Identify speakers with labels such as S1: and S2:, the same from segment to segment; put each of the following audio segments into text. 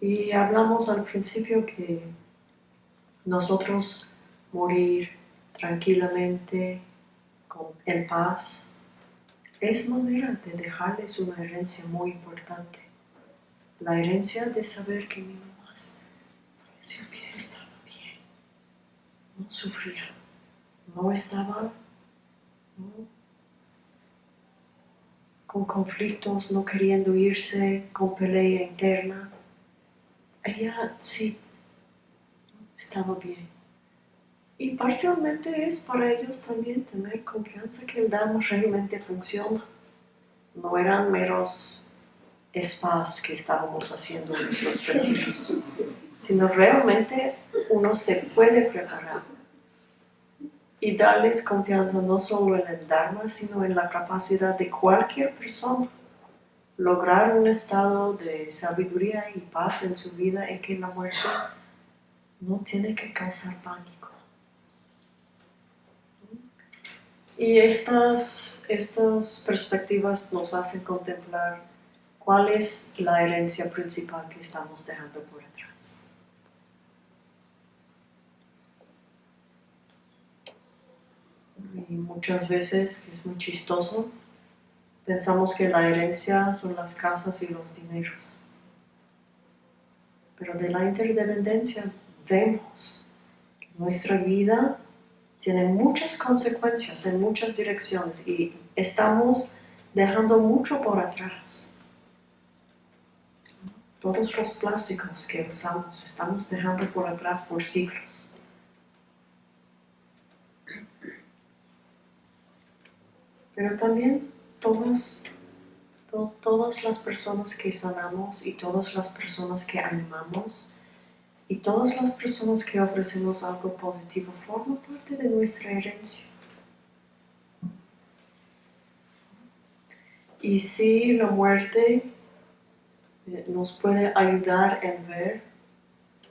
S1: Y hablamos al principio que nosotros morir tranquilamente, con, en paz, es manera de dejarles una herencia muy importante. La herencia de saber que mi mamá pie estaba bien, no sufría, no estaba con conflictos, no queriendo irse, con pelea interna. Ella sí estaba bien. Y parcialmente es para ellos también tener confianza que el Dharma realmente funciona. No eran meros spas que estábamos haciendo en estos retiros, sino realmente uno se puede preparar y darles confianza no solo en el Dharma, sino en la capacidad de cualquier persona lograr un estado de sabiduría y paz en su vida en que la muerte no tiene que causar pánico. Y estas, estas perspectivas nos hacen contemplar cuál es la herencia principal que estamos dejando por atrás. Y muchas veces, que es muy chistoso, pensamos que la herencia son las casas y los dineros. Pero de la interdependencia vemos que nuestra vida tiene muchas consecuencias en muchas direcciones y estamos dejando mucho por atrás. Todos los plásticos que usamos estamos dejando por atrás por siglos. Pero también todas, todas las personas que sanamos y todas las personas que animamos y todas las personas que ofrecemos algo positivo forman parte de nuestra herencia. Y si la muerte eh, nos puede ayudar en ver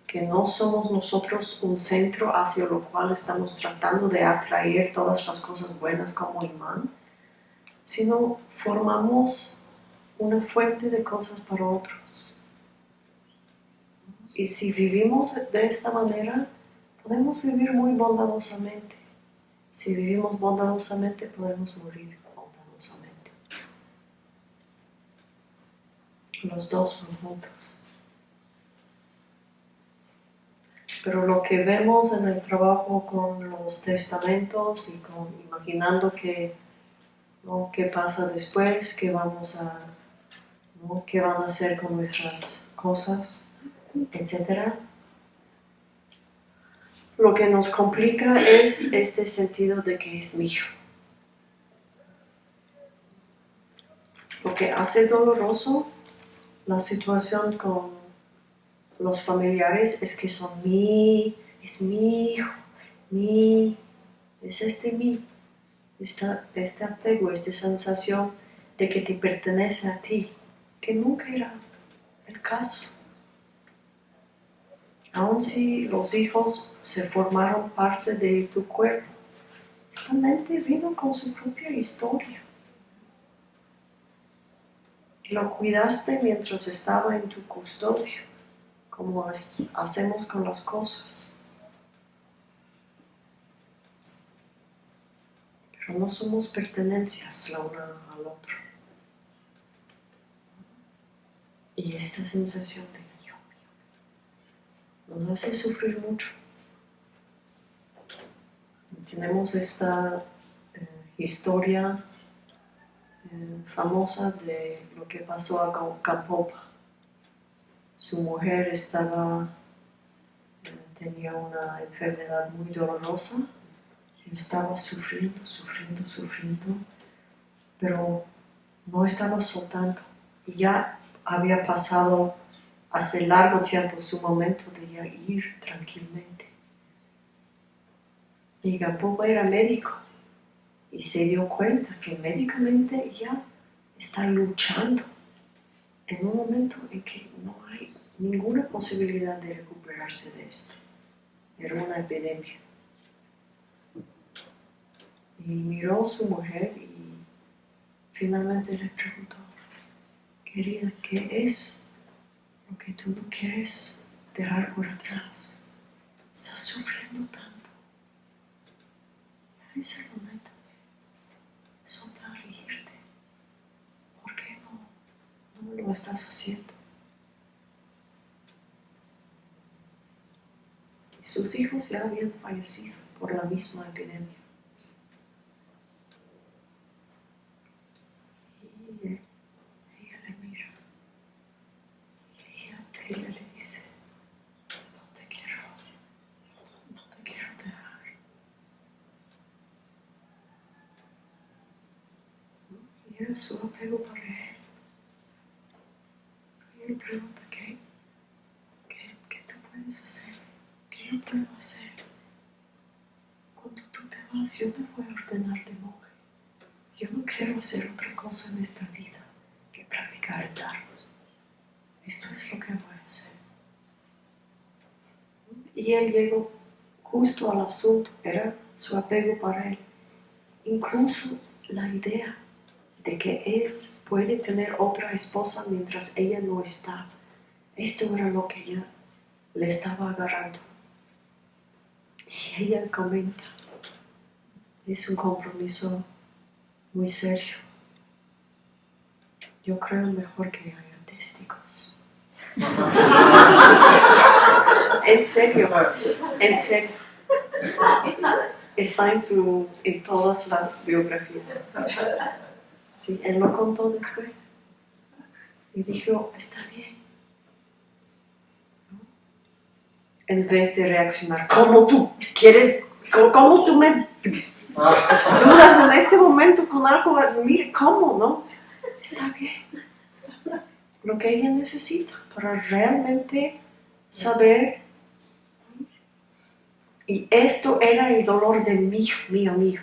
S1: que no somos nosotros un centro hacia lo cual estamos tratando de atraer todas las cosas buenas como imán, sino formamos una fuente de cosas para otros. Y si vivimos de esta manera, podemos vivir muy bondadosamente. Si vivimos bondadosamente, podemos morir bondadosamente. Los dos van juntos. Pero lo que vemos en el trabajo con los testamentos y con imaginando que, qué pasa después, qué vamos a, qué van a hacer con nuestras cosas, etc. Lo que nos complica es este sentido de que es mío. Lo que hace doloroso la situación con los familiares es que son mi, es mi hijo, mi, es este mí. este apego, esta sensación de que te pertenece a ti, que nunca era el caso. Aun si los hijos se formaron parte de tu cuerpo, esta mente vino con su propia historia. Lo cuidaste mientras estaba en tu custodio, como hacemos con las cosas. Pero no somos pertenencias la una al otro. Y esta sensación de nos hace sufrir mucho. Tenemos esta eh, historia eh, famosa de lo que pasó a Campopa. Su mujer estaba, eh, tenía una enfermedad muy dolorosa, estaba sufriendo, sufriendo, sufriendo, pero no estaba soltando. Y ya había pasado hace largo tiempo su momento de ir tranquilamente. Y Gampopa era médico y se dio cuenta que médicamente ya está luchando en un momento en que no hay ninguna posibilidad de recuperarse de esto. Era una epidemia. Y miró a su mujer y finalmente le preguntó, querida, ¿qué es lo que tú no quieres dejar por atrás. Estás sufriendo tanto. Es el momento de soltar y irte. ¿Por qué no, no lo estás haciendo? Y sus hijos ya habían fallecido por la misma epidemia. Y eh, ella le mira. Y ella, ella le dice, no te quiero, no te quiero dejar. Y era su apego para él. Y él pregunta, ¿qué? ¿Qué, qué tú puedes hacer? ¿Qué yo puedo hacer? Cuando tú te vas, yo me voy a ordenar de monje. Yo no quiero hacer otra cosa en esta vida que practicar el Dharma. Esto es lo que voy a hacer. Y él llegó justo al asunto, era su apego para él. Incluso la idea de que él puede tener otra esposa mientras ella no está. Esto era lo que ella le estaba agarrando. Y ella comenta, es un compromiso muy serio. Yo creo mejor que haya testigos. en serio, en serio. Está en, su, en todas las biografías. Él lo contó después. Y dijo, está bien. En vez de reaccionar, ¿cómo tú quieres, cómo tú me dudas en este momento con algo? Mire, ¿cómo, no? Está bien. Lo que ella necesita para realmente saber. Y esto era el dolor de mío, mío, mío.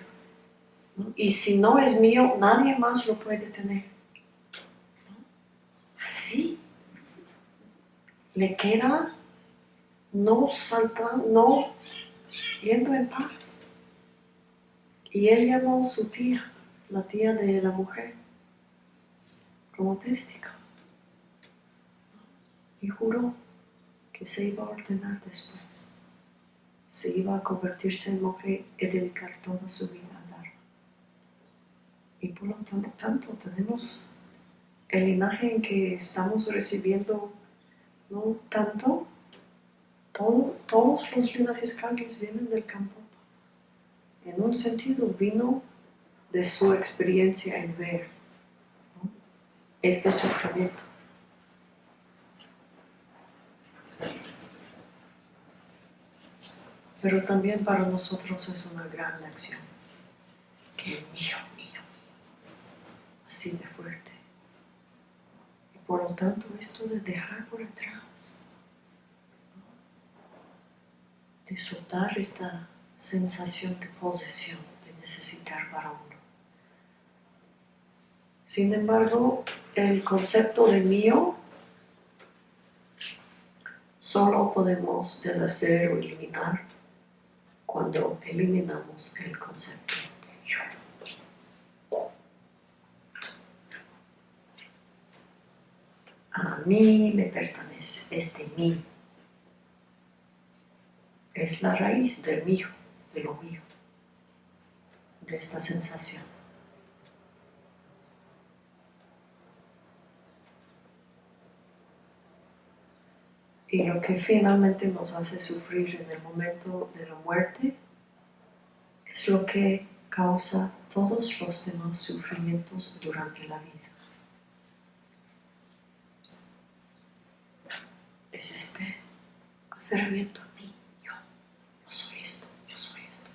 S1: Y si no es mío, nadie más lo puede tener. Así. Le queda no saltando, no yendo en paz. Y él llamó a su tía, la tía de la mujer, como testigo. Y juró que se iba a ordenar después. Se iba a convertirse en mujer y dedicar toda su vida. Y por lo tanto, tenemos el linaje en que estamos recibiendo, no tanto, todo, todos los linajes cambios vienen del campo. En un sentido vino de su experiencia en ver este sufrimiento. Pero también para nosotros es una gran lección. Que mío, mío, de fuerte. Y por lo tanto, esto de dejar por atrás, de soltar esta sensación de posesión, de necesitar para uno. Sin embargo, el concepto de mío solo podemos deshacer o eliminar cuando eliminamos el concepto de yo. A mí me pertenece, es de mí. Es la raíz del mío, de lo mío, de esta sensación. Y lo que finalmente nos hace sufrir en el momento de la muerte es lo que causa todos los demás sufrimientos durante la vida. Es este aferramiento a mí, yo, yo soy esto, yo soy esto,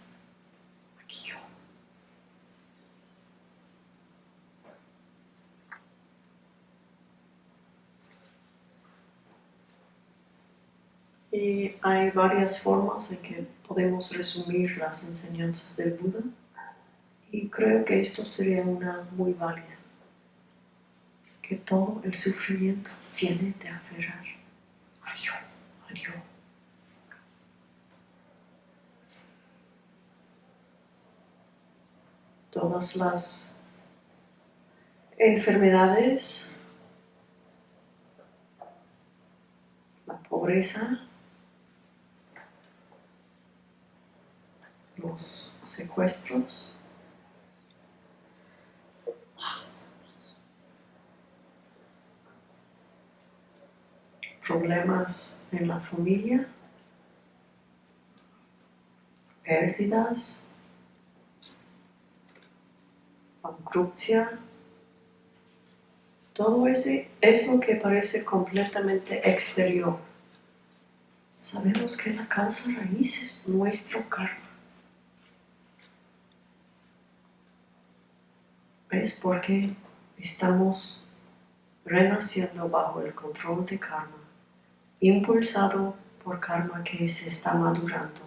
S1: aquí yo. Y hay varias formas en que podemos resumir las enseñanzas del Buda y creo que esto sería una muy válida, que todo el sufrimiento viene de aferrar a yo, a yo. Todas las enfermedades pobreza, los secuestros, problemas en la familia, pérdidas, bankruptcia, todo ese es lo que parece completamente exterior. Sabemos que la causa raíz es nuestro karma. ¿Ves por qué estamos renaciendo bajo el control de karma? impulsado por karma que se está madurando,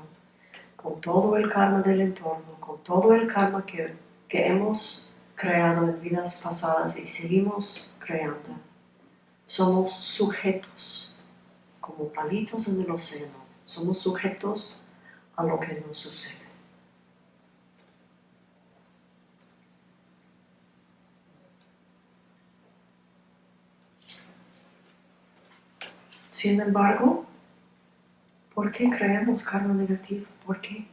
S1: con todo el karma del entorno, con todo el karma que, que hemos creado en vidas pasadas y seguimos creando. Somos sujetos, como palitos en el océano, somos sujetos a lo que nos sucede. Sin embargo, ¿por qué creemos karma negativo? ¿Por qué?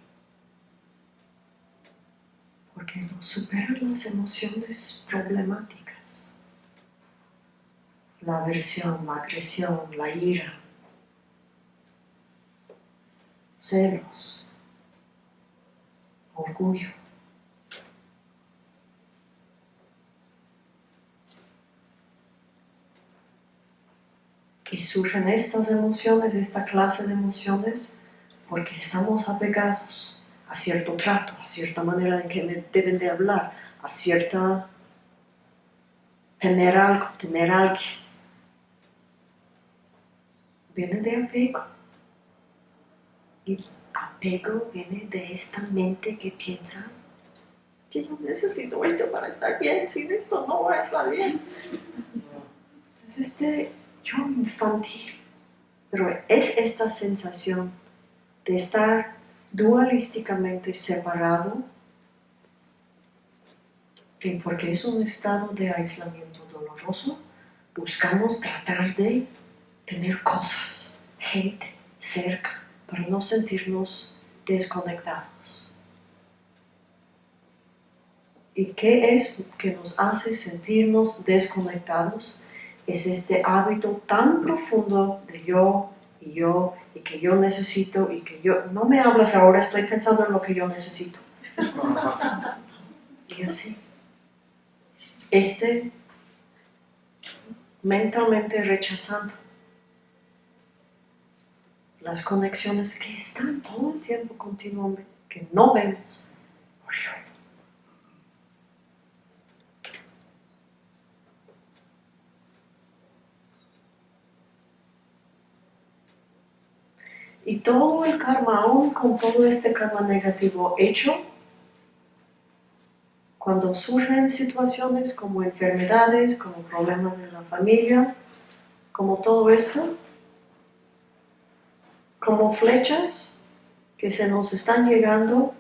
S1: Porque no superan las emociones problemáticas. La aversión, la agresión, la ira, celos, orgullo. Y surgen estas emociones, esta clase de emociones, porque estamos apegados a cierto trato, a cierta manera en que deben de hablar, a cierta... tener algo, tener alguien. Viene de apego. Y apego viene de esta mente que piensa que yo necesito esto para estar bien, sin esto no voy a estar bien. Es este yo infantil. Pero es esta sensación de estar dualísticamente separado, porque es un estado de aislamiento doloroso, buscamos tratar de tener cosas, gente cerca, para no sentirnos desconectados. ¿Y qué es que nos hace sentirnos desconectados? es este hábito tan profundo de yo y yo y que yo necesito y que yo... No me hablas ahora, estoy pensando en lo que yo necesito. y así. Este mentalmente rechazando las conexiones que están todo el tiempo continuamente, que no vemos Y todo el karma, aún con todo este karma negativo hecho, cuando surgen situaciones como enfermedades, como problemas en la familia, como todo esto, como flechas que se nos están llegando,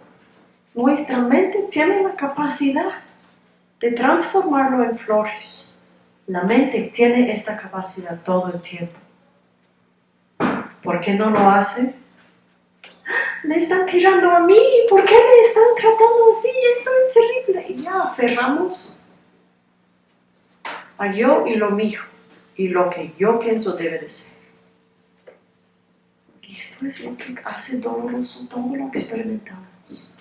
S1: nuestra mente tiene la capacidad de transformarlo en flores. La mente tiene esta capacidad todo el tiempo. ¿Por qué no lo hace? Me están tirando a mí, ¿por qué me están tratando así? Esto es terrible. Y ya aferramos a yo y lo mío, y lo que yo pienso debe de ser. Y esto es lo que hace doloroso todo lo que experimentamos.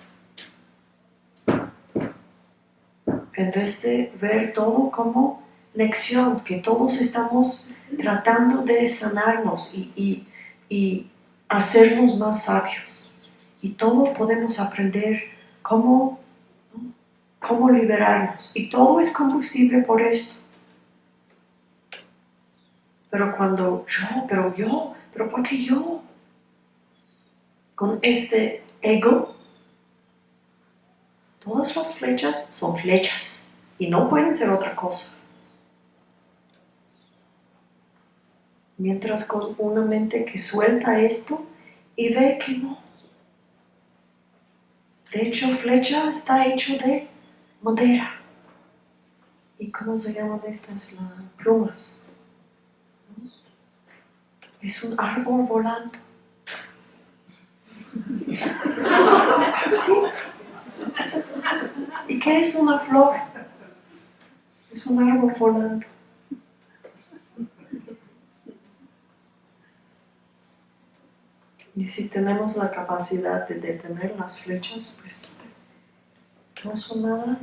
S1: En vez de ver todo como lección, que todos estamos tratando de sanarnos y y hacernos más sabios. Y todo podemos aprender cómo, cómo liberarnos. Y todo es combustible por esto. Pero cuando yo, pero yo, pero ¿por qué yo? Con este ego, todas las flechas son flechas y no pueden ser otra cosa. Mientras con una mente que suelta esto y ve que no. De hecho, flecha está hecho de madera. ¿Y cómo se llaman estas? Las plumas. Es un árbol volando. ¿Sí? ¿Y qué es una flor? Es un árbol volando. Y si tenemos la capacidad de detener las flechas, pues no son nada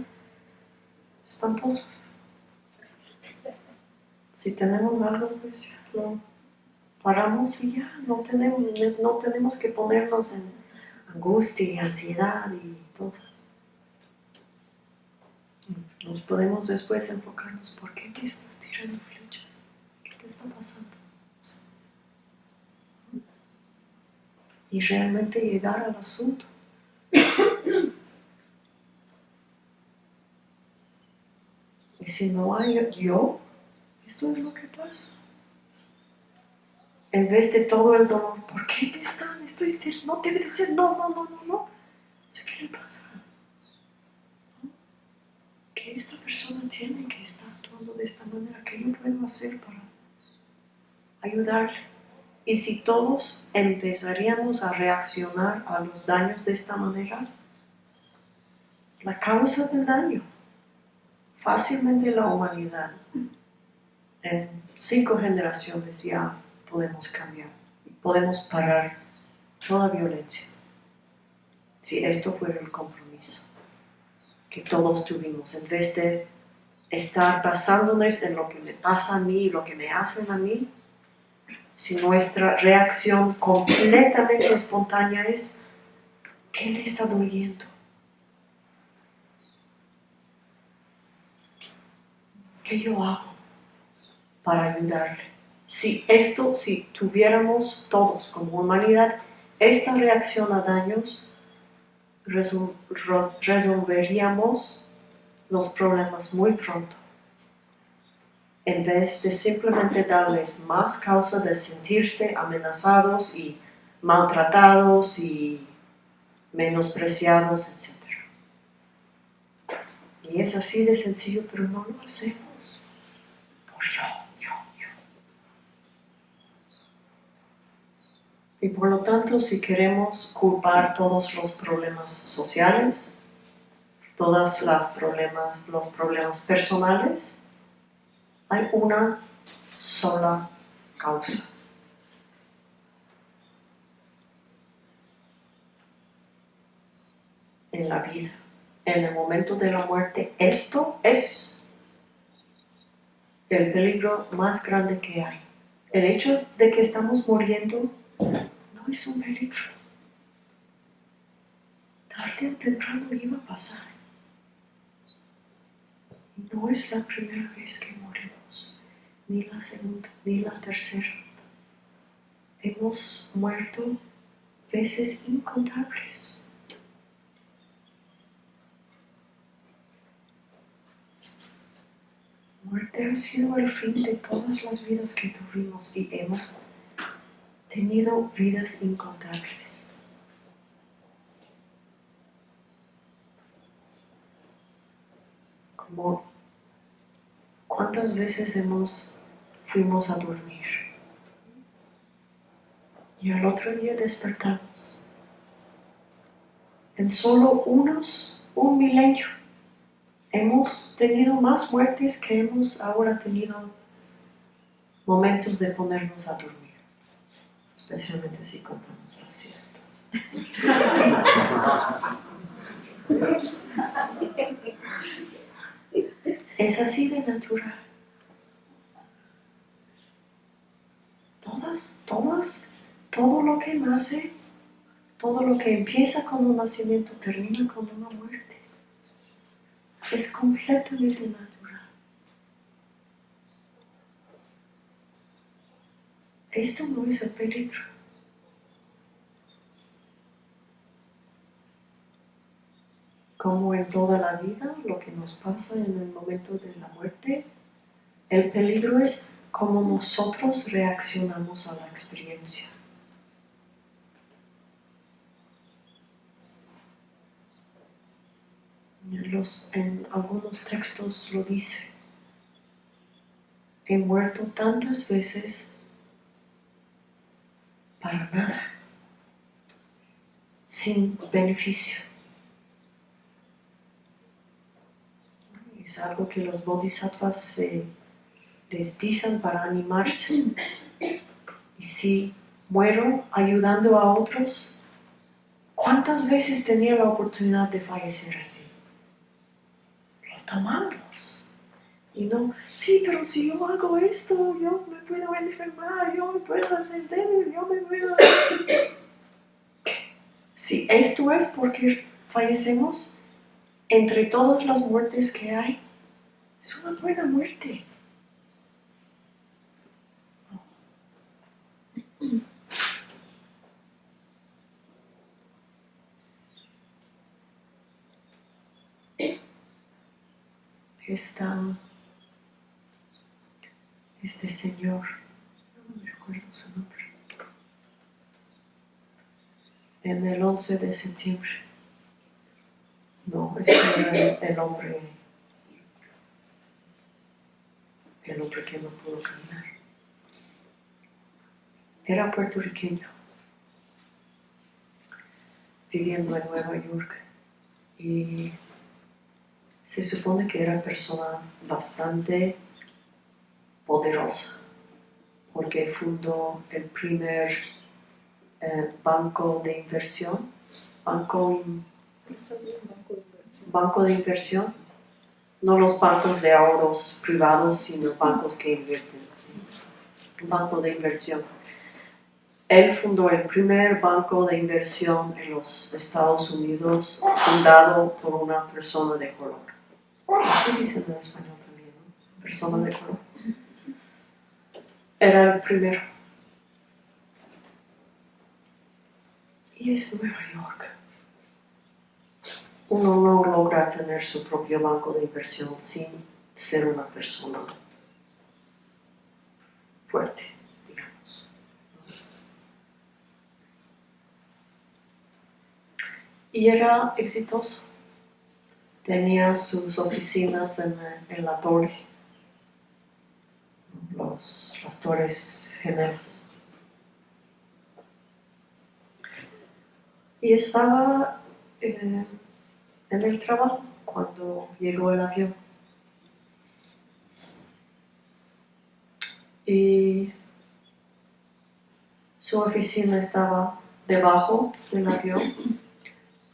S1: espantosas. Si tenemos algo, pues ya lo paramos y ya no tenemos, no tenemos que ponernos en angustia y ansiedad y todo. Nos podemos después enfocarnos, ¿por qué te estás tirando flechas? ¿Qué te está pasando? Y realmente llegar al asunto. Y si no hay yo, esto es lo que pasa. En vez de todo el dolor, ¿por qué me están? Estoy no debe de ser, no, no, no, no, no. ¿Qué le pasa? Que esta persona tiene que estar actuando de esta manera, ¿qué yo puedo hacer para ayudarle? Y si todos empezaríamos a reaccionar a los daños de esta manera, la causa del daño, fácilmente la humanidad, en cinco generaciones ya podemos cambiar, podemos parar toda violencia. Si esto fuera el compromiso que todos tuvimos, en vez de estar basándonos en lo que me pasa a mí lo que me hacen a mí, si nuestra reacción completamente espontánea es, ¿qué le está doliendo? ¿Qué yo hago para ayudarle? si esto, si tuviéramos todos como humanidad esta reacción a daños, resolveríamos los problemas muy pronto. En vez de simplemente darles más causa de sentirse amenazados y maltratados y menospreciados, etc. Y es así de sencillo, pero no lo hacemos por yo. Y por lo tanto, si queremos culpar todos los problemas sociales, todos los problemas personales, hay una sola causa. En la vida, en el momento de la muerte, esto es el peligro más grande que hay. El hecho de que estamos muriendo no es un peligro. Tarde o temprano iba a pasar. No es la primera vez que morimos, ni la segunda, ni la tercera. Hemos muerto veces incontables. Muerte ha sido el fin de todas las vidas que tuvimos y hemos tenido vidas incontables. Como cuántas veces hemos fuimos a dormir y al otro día despertamos. En solo unos, un milenio, hemos tenido más muertes que hemos ahora tenido momentos de ponernos a dormir especialmente si contamos las siestas. Es así de natural. Todas, todas, todo lo que nace, todo lo que empieza con un nacimiento termina con una muerte. Es completamente natural. Esto no es el peligro. Como en toda la vida, lo que nos pasa en el momento de la muerte, el peligro es cómo nosotros reaccionamos a la experiencia. en algunos textos lo dice. He muerto tantas veces para nada, sin beneficio. Es algo que los bodhisattvas se, les dicen para animarse. Y si muero ayudando a otros, ¿cuántas veces tenía la oportunidad de fallecer así? Lo tomamos. Y no, sí, pero si yo hago esto, yo me puedo enfermar, yo me puedo hacer débil, yo me puedo... Si esto es porque fallecemos, entre todas las muertes que hay, es una buena muerte. Esta, este señor, no me recuerdo su nombre, en el 11 de septiembre, no, este era el, hombre, el hombre que no pudo caminar. Era puertorriqueño, viviendo en Nueva York y se supone que era persona bastante poderosa porque fundó el primer eh, banco de inversión, banco, banco de inversión, no los bancos de ahorros privados, sino bancos que invierten, banco de inversión. Él fundó el primer banco de inversión en los Estados Unidos, fundado por una persona de color. Así dicen en español también. Persona de color. Era el primero. Y es Nueva York. Uno no logra tener su propio banco de inversión sin ser una persona fuerte, Y era exitoso. Tenía sus oficinas en, la torre, las torres gemelas. Y estaba eh, en el trabajo cuando llegó el avión. Y su oficina estaba debajo del avión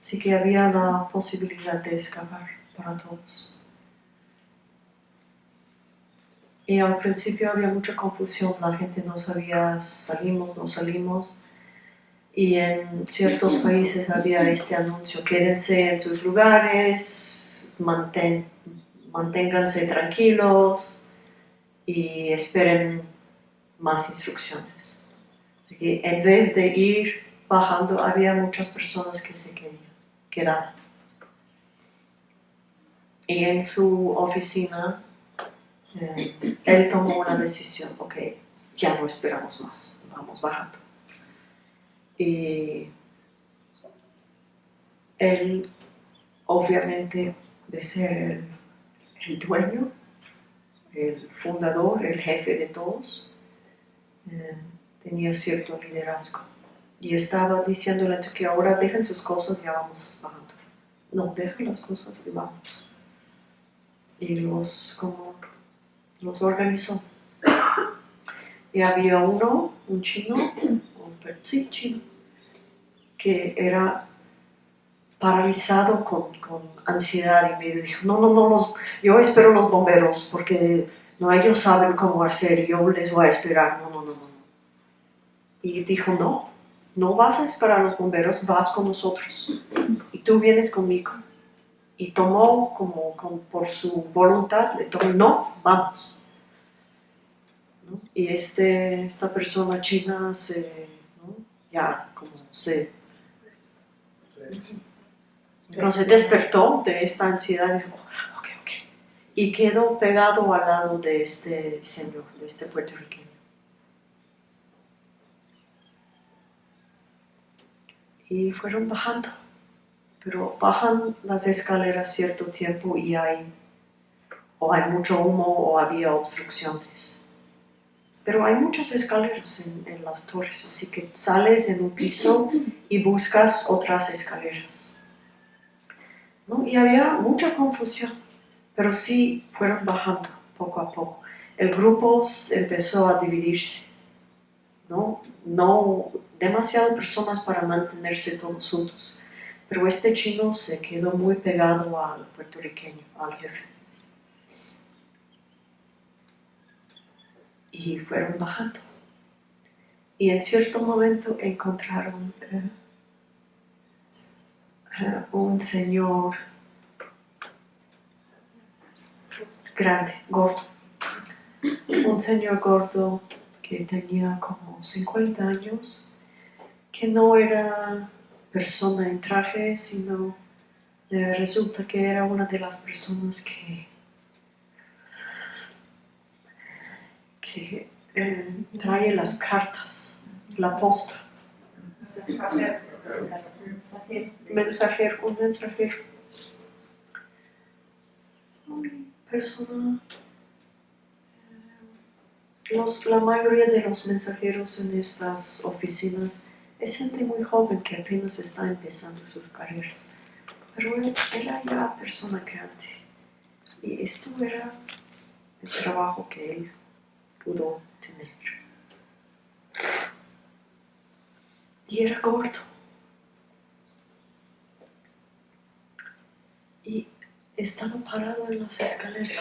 S1: Así que había la posibilidad de escapar para todos. Y al principio había mucha confusión, la gente no sabía salimos, no salimos. Y en ciertos países había este anuncio, quédense en sus lugares, manténganse tranquilos y esperen más instrucciones. Así que en vez de ir bajando, había muchas personas que se quedaban quedar. Y en su oficina, eh, él tomó una decisión, ok, ya no esperamos más, vamos bajando. Y él, obviamente, de ser el, dueño, el fundador, el jefe de todos, eh, tenía cierto liderazgo y estaba diciéndole que ahora dejen sus cosas y ya vamos bajando. No, dejen las cosas y vamos. Y los, como, los organizó. Y había uno, un chino, un sí, chino, que era paralizado con, con, ansiedad y me dijo, no, no, no, los, yo espero los bomberos porque no ellos saben cómo hacer, yo les voy a esperar, no, no, no, no. Y dijo, no, no vas a esperar a los bomberos, vas con nosotros y tú vienes conmigo. Y tomó como, por su voluntad, le tomó, no, vamos. Y este, esta persona china se, ya como se, no, se despertó de esta ansiedad y dijo, ok, ok. Y quedó pegado al lado de este señor, de este puertorriqueño. Y fueron bajando. Pero bajan las escaleras cierto tiempo y hay o hay mucho humo o había obstrucciones. pero hay muchas escaleras en, en las torres, así que sales en un piso y buscas otras escaleras. ¿no? Y había mucha confusión, pero sí fueron bajando poco a poco. El grupo empezó a dividirse, ¿no? No demasiadas personas para mantenerse todos juntos, pero este chino se quedó muy pegado al puertorriqueño, al jefe. Y fueron bajando. Y en cierto momento encontraron eh, eh, un señor grande, gordo. Un señor gordo que tenía como 50 años, que no era persona en traje, sino resulta que era una de las personas que, que eh, trae las cartas, la posta. Mensajero, un mensajero. Persona. eh, la mayoría de los mensajeros en estas oficinas es gente muy joven que apenas está empezando sus carreras. Pero él era ya persona grande. Y esto era el trabajo que él pudo tener. Y era gordo. Y estaba parado en las escaleras.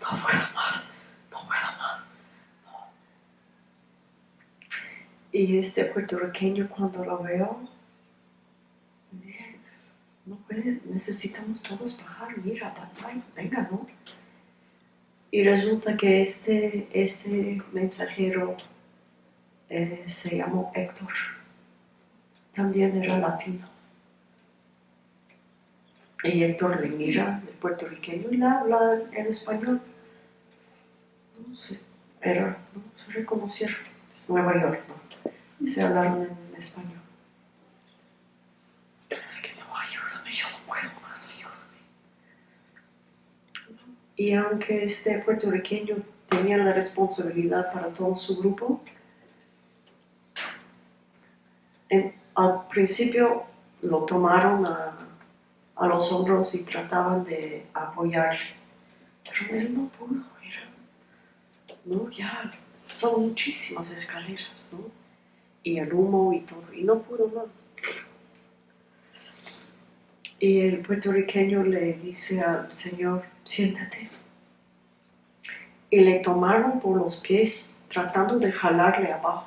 S1: No puedo más, no puedo más. no. Y este puertorriqueño cuando lo veo, no puedes, necesitamos todos bajar, mira, batalla, venga, ¿no? Y resulta que este, este mensajero eh, se llamó Héctor. También era latino. Y Héctor le mira, el puertorriqueño, y le habla en español. No sé, era, no se reconocieron. Nueva York, ¿no? Se hablaron en español. Es que no, ayúdame, yo no puedo más, ayúdame. Y aunque este puertorriqueño tenía la responsabilidad para todo su grupo, al principio lo tomaron a, a los hombros y trataban de apoyarle. Pero él no pudo, era, no, ya, son muchísimas escaleras, ¿no? Y el humo y todo, y no pudo más. Y el puertorriqueño le dice al señor, siéntate. Y le tomaron por los pies tratando de jalarle abajo,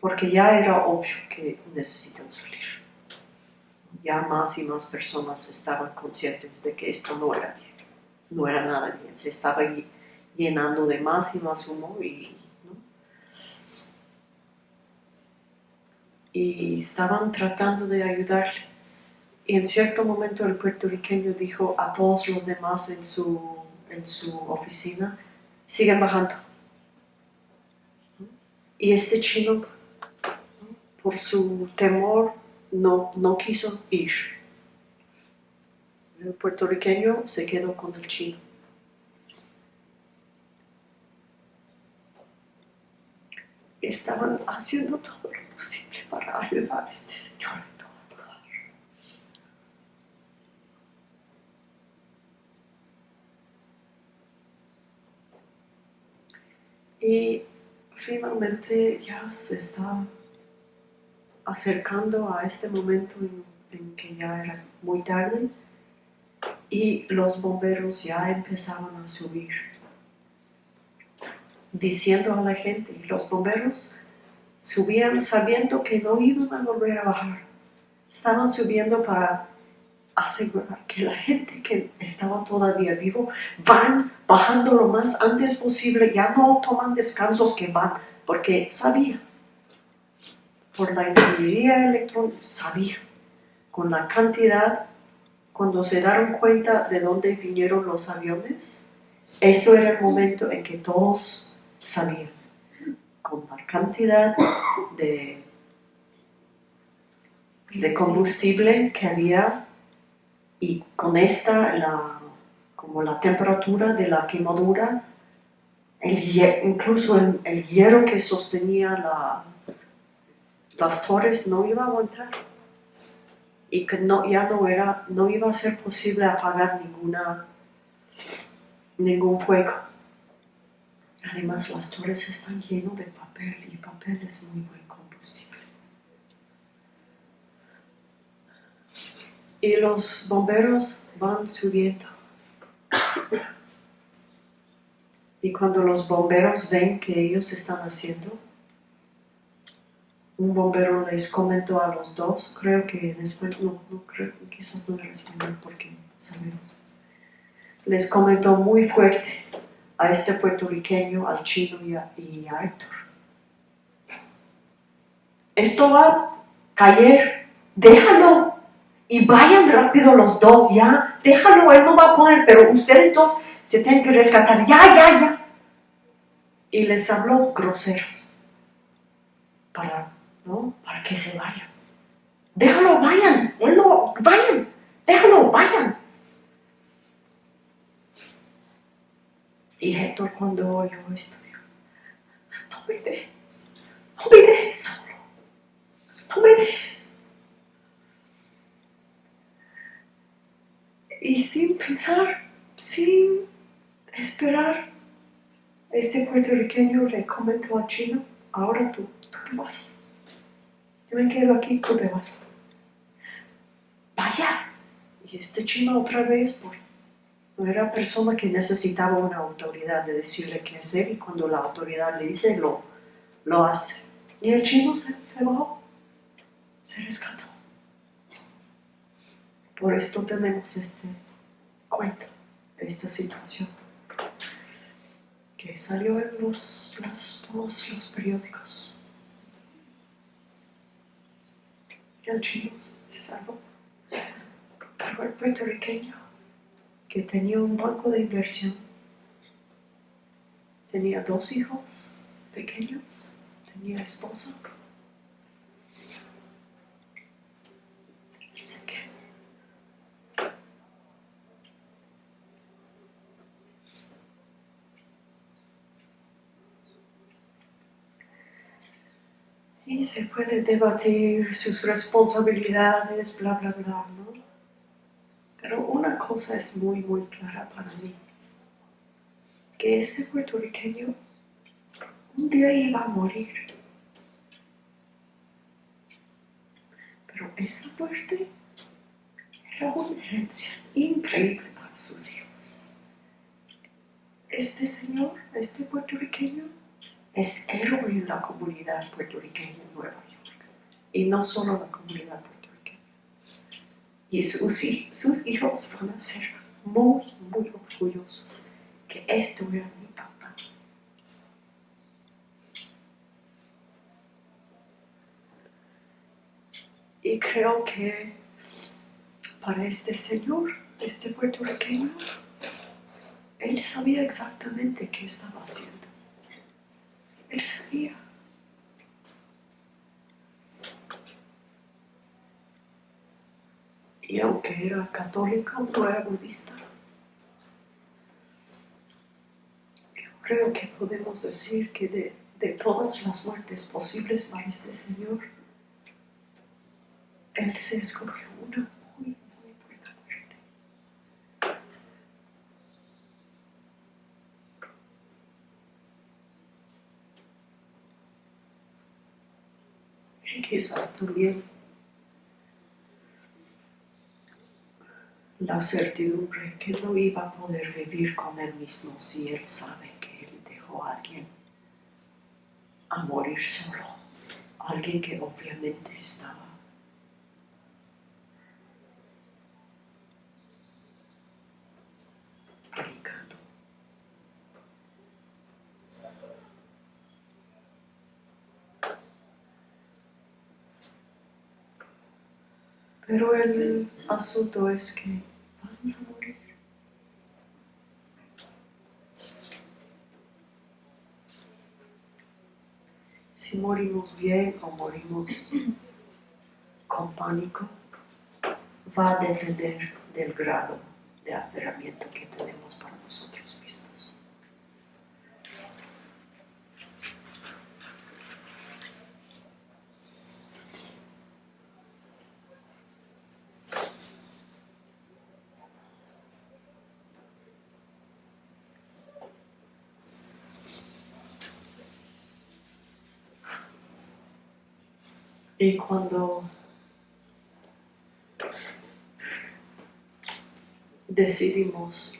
S1: porque ya era obvio que necesitan salir. Ya más y más personas estaban conscientes de que esto no era bien, no era nada bien, se estaba ll- llenando de más y más humo y, y estaban tratando de ayudarle. Y en cierto momento el puertorriqueño dijo a todos los demás en su, en su oficina, sigan bajando. Y este chino, ¿no? por su temor, no, no quiso ir. El puertorriqueño se quedó con el chino. Estaban haciendo todo posible para ayudar a este señor. en todo lugar. Y finalmente ya se está acercando a este momento en, en que ya era muy tarde y los bomberos ya empezaban a subir, diciendo a la gente, los bomberos subían sabiendo que no iban a volver a bajar, estaban subiendo para asegurar que la gente que estaba todavía vivo van bajando lo más antes posible, ya no toman descansos que van, porque sabían, por la ingeniería electrónica, sabían, con la cantidad, cuando se dieron cuenta de dónde vinieron los aviones, esto era el momento en que todos sabían, la cantidad de, combustible que había y con esta, como la temperatura de la quemadura, incluso el, hierro que sostenía la, las torres no iba a aguantar y que no, ya no, era, no iba a ser posible apagar ninguna, ningún fuego. Además, las torres están llenas de papel y papel es muy buen combustible. Y los bomberos van subiendo. Y cuando los bomberos ven que ellos están haciendo, un bombero les comentó a los dos, creo que en español, no, no creo, quizás no era español porque sabemos Les comentó muy fuerte a este puertorriqueño, al chino y a, Héctor. Esto va a caer, déjalo y vayan rápido los dos, ya, déjalo, él no va a poder, pero ustedes dos se tienen que rescatar, ya, ya, ya. Y les habló groseras para, ¿no? para que se vayan. Déjalo, vayan, él no, vayan, déjalo, vayan. Y Héctor cuando oyó esto dijo, no me dejes, no me dejes solo, no me dejes. Y sin pensar, sin esperar, este puertorriqueño le comentó a Chino, ahora tú, tú te vas. Yo me quedo aquí, tú te vas. Vaya. Y este chino otra vez, por era persona que necesitaba una autoridad de decirle qué hacer y cuando la autoridad le dice, lo, lo hace. Y el chino se, se bajó, se rescató. Por esto tenemos este cuento, esta situación, que salió en los, todos los periódicos. Y el chino se salvó. Pero el puertorriqueño que tenía un banco de inversión. Tenía dos hijos pequeños, tenía esposa. Y se puede debatir sus responsabilidades, bla, bla, bla, ¿no? Pero una cosa es muy, muy clara para mí, que este puertorriqueño un día iba a morir. Pero esa muerte era una herencia increíble para sus hijos. Este señor, este puertorriqueño, es héroe en la comunidad puertorriqueña en Nueva York. Y no solo la comunidad puertorriqueña y sus, hijos van a ser muy, muy orgullosos que esto era mi papá. Y creo que para este señor, este puertorriqueño, él sabía exactamente qué estaba haciendo. Él sabía. Y aunque era católica, no era budista. Yo creo que podemos decir que de, de todas las muertes posibles para este Señor, Él se escogió una muy, muy buena muerte. Y quizás también la certidumbre que no iba a poder vivir con él mismo si él sabe que él dejó a alguien a morir solo, alguien que obviamente estaba predicando. Pero el asunto es que a morir. Si morimos bien o morimos con pánico, va a depender del grado de aferramiento que tenemos Y cuando decidimos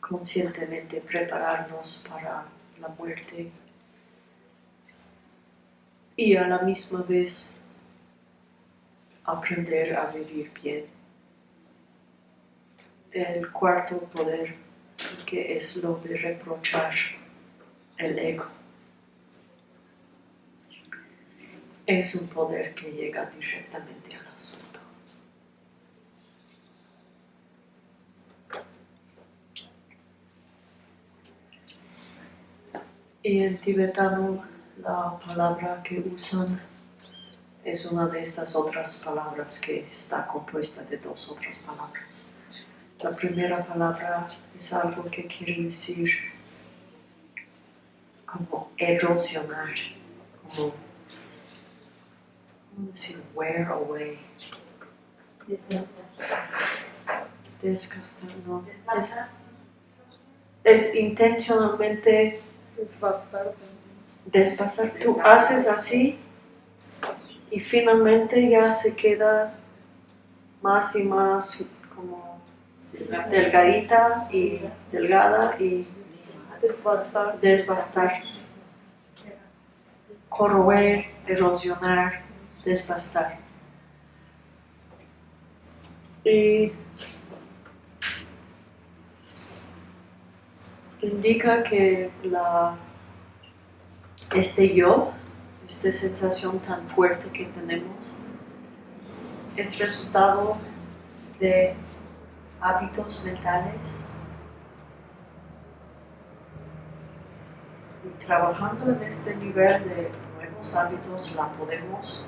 S1: conscientemente prepararnos para la muerte y a la misma vez aprender a vivir bien. El cuarto poder, que es lo de reprochar el ego, es un poder que llega directamente al asunto. Y en tibetano la palabra que usan es una de estas otras palabras que está compuesta de dos otras palabras. La primera palabra es algo que quiere decir como erosionar, como ¿cómo decir? wear away. Desgastar, no. Es, es intencionalmente
S2: Desbastar.
S1: desbastar. Tú haces así y finalmente ya se queda más y más como delgadita y delgada y
S2: Desbastar.
S1: desbastar. Corroer, erosionar, desbastar. Y indica que la, este yo, esta sensación tan fuerte que tenemos, es resultado de hábitos mentales y trabajando en este nivel de nuevos hábitos la podemos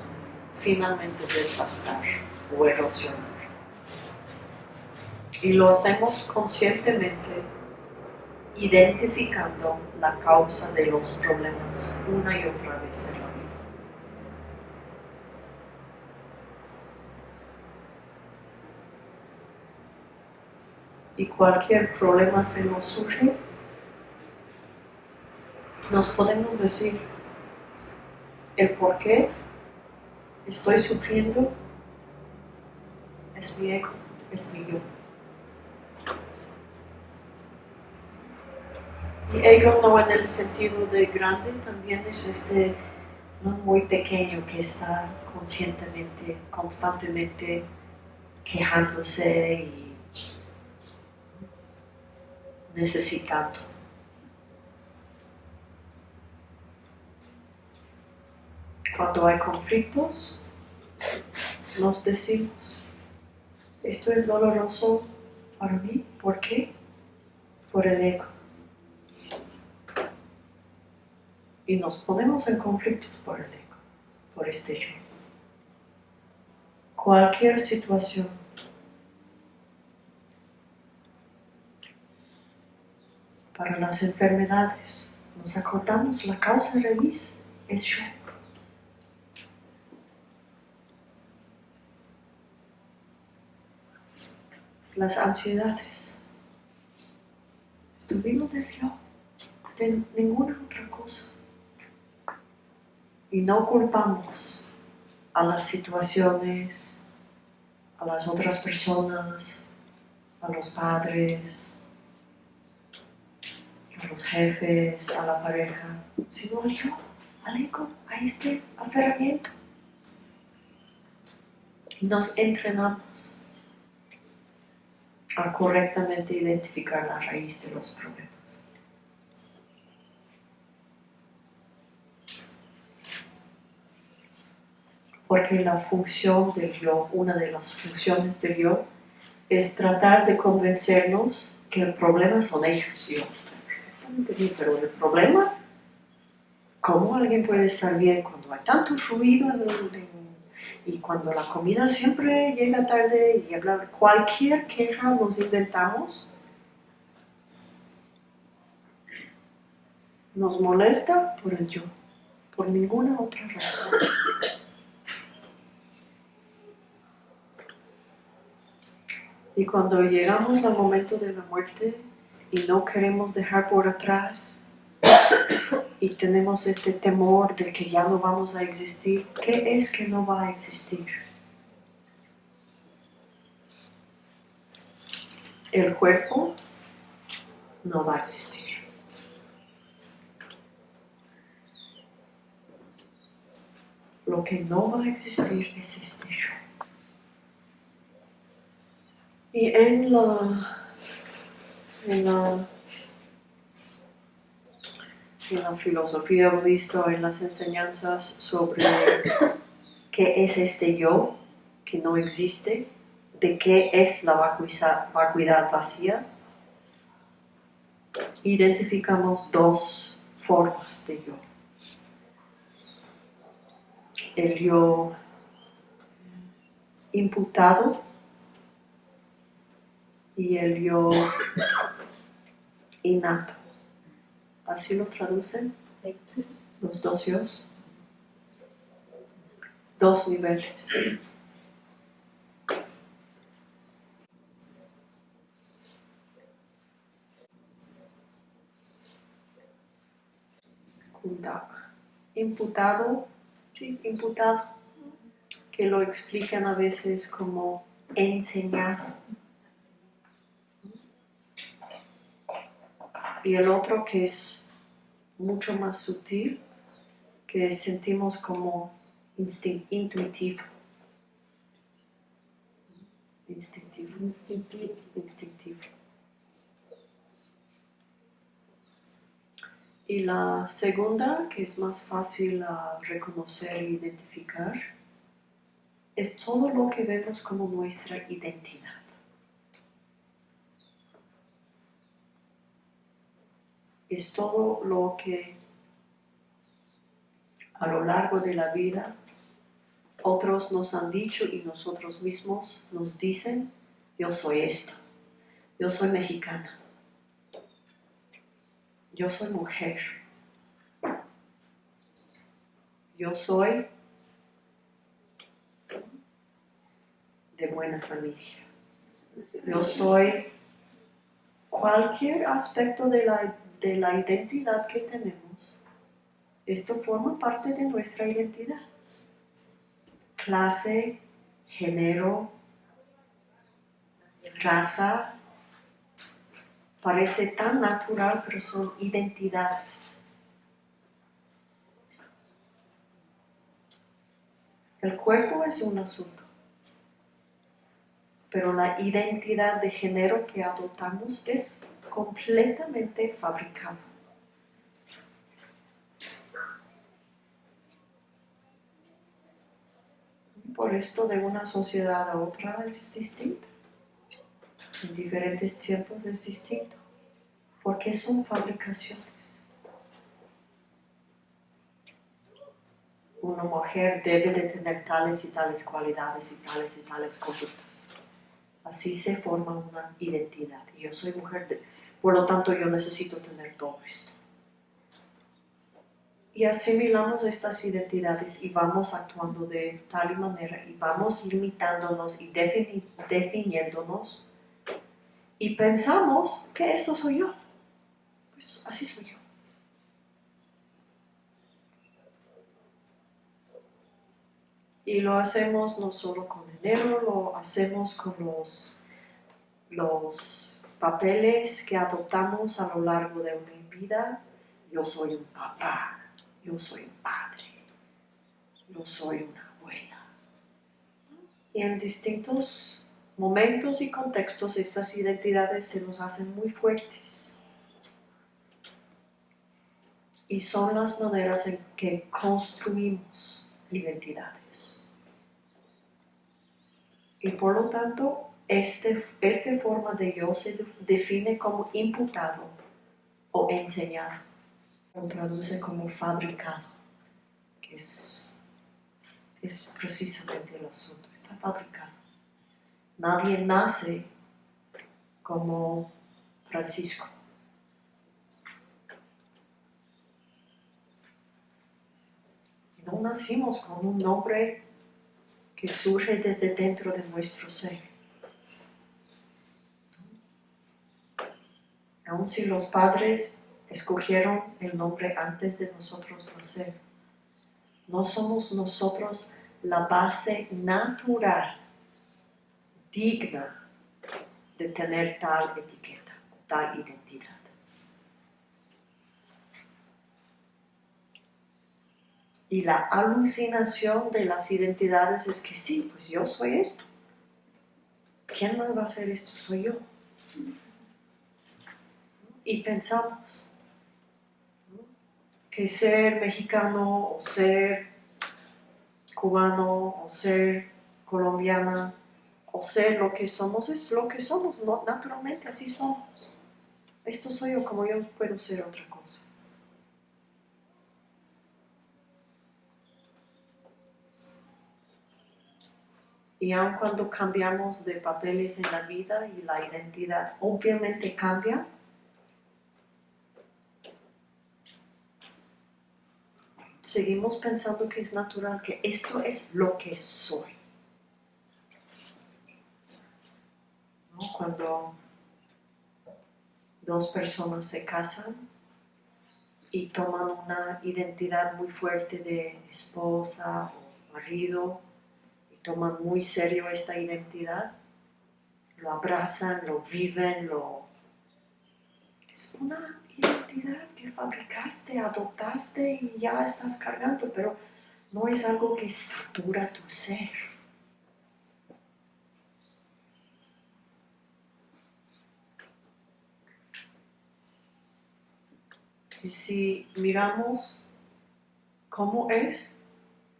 S1: finalmente desbastar o erosionar. Y lo hacemos conscientemente identificando la causa de los problemas una y otra vez en la vida. Y cualquier problema se nos surge, nos podemos decir el por qué estoy sufriendo es mi ego, es mi yo. Y ego no en el sentido de grande, también es este no muy pequeño que está conscientemente, constantemente quejándose y necesitando. Cuando hay conflictos, nos decimos, esto es doloroso para mí, ¿por qué? Por el ego. Y nos ponemos en conflictos por el ego, por este yo. Cualquier situación para las enfermedades, nos acordamos la causa raíz es yo. Las ansiedades. Estuvimos del yo, de ninguna otra cosa. Y no culpamos a las situaciones, a las otras personas, a los padres, a los jefes, a la pareja, sino yo, al ego, a este aferramiento. Y nos entrenamos a correctamente identificar la raíz de los problemas. Porque la función del yo, una de las funciones del yo, es tratar de convencernos que el problema son ellos. Yo estoy perfectamente bien, pero el problema, ¿cómo alguien puede estar bien cuando hay tanto ruido en el, en y cuando la comida siempre llega tarde y hablar cualquier queja nos inventamos, nos molesta por el yo, por ninguna otra razón. Y cuando llegamos al momento de la muerte y no queremos dejar por atrás y tenemos este temor de que ya no vamos a existir, ¿qué es que no va a existir? El cuerpo no va a existir. Lo que no va a existir es este yo. Y en la, en la, en la filosofía budista, en las enseñanzas sobre qué es este yo que no existe, de qué es la vacuidad, vacuidad vacía, identificamos dos formas de yo. El yo imputado y el yo innato. ¿Así lo traducen los dos yos? Dos niveles. Imputado, sí, imputado, que lo explican a veces como enseñado. Y el otro que es mucho más sutil, que sentimos como intuitivo. Instintivo.
S2: Instintivo.
S1: Instintivo. Y la segunda, que es más fácil a reconocer e identificar, es todo lo que vemos como nuestra identidad. Es todo lo que a lo largo de la vida otros nos han dicho y nosotros mismos nos dicen, yo soy esto, yo soy mexicana, yo soy mujer. Yo soy de buena familia. Yo soy cualquier aspecto de la, de la identidad que tenemos. Esto forma parte de nuestra identidad. Clase, género, raza, parece tan natural, pero son identidades. El cuerpo es un asunto, pero la identidad de género que adoptamos es completamente fabricado. Por esto de una sociedad a otra es distinta en diferentes tiempos es distinto, porque son fabricaciones. Una mujer debe de tener tales y tales cualidades y tales y tales conductas. Así se forma una identidad. Yo soy mujer, por lo tanto yo necesito tener todo esto. Y asimilamos estas identidades y vamos actuando de tal manera y vamos limitándonos y definiéndonos y pensamos que esto soy yo. Pues así soy yo. Y lo hacemos no solo con dinero, lo hacemos con los, los papeles que adoptamos a lo largo de una vida. Yo soy un papá, yo soy un padre, yo soy una abuela. Y en distintos momentos y contextos esas identidades se nos hacen muy fuertes. Y son las maneras en que construimos identidades. Y por lo tanto, este, esta forma de yo se define como imputado o enseñado. Traduce como fabricado, que es, es precisamente el asunto, está fabricado. Nadie nace como Francisco. No nacimos con un nombre que surge desde dentro de nuestro ser. Aun si los padres escogieron el nombre antes de nosotros nacer. No somos nosotros la base natural, digna de tener tal etiqueta, tal identidad. Y la alucinación de las identidades es que sí, pues yo soy esto. ¿Quién más va a hacer esto? Soy yo. Y pensamos que ser mexicano o ser cubano o ser colombiana o ser lo que somos es lo que somos, naturalmente así somos. Esto soy yo como yo puedo ser otra cosa. Y aun cuando cambiamos de papeles en la vida y la identidad obviamente cambia, seguimos pensando que es natural, que esto es lo que soy. ¿No? Cuando dos personas se casan y toman una identidad muy fuerte de esposa o marido, toman muy serio esta identidad, lo abrazan, lo viven, lo... Es una identidad que fabricaste, adoptaste y ya estás cargando, pero no es algo que satura tu ser. Y si miramos cómo es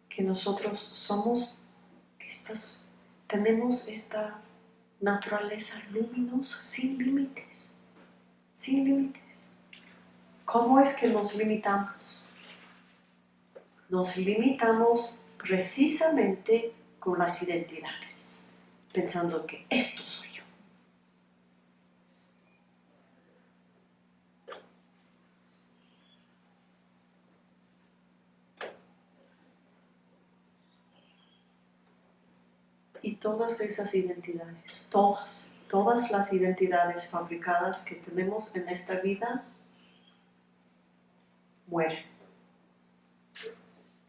S1: que nosotros somos tenemos esta naturaleza luminosa, sin límites, sin límites. ¿Cómo es que nos limitamos? Nos limitamos precisamente con las identidades, pensando que esto soy yo. Y todas esas identidades, todas, todas las identidades fabricadas que tenemos en esta vida, mueren.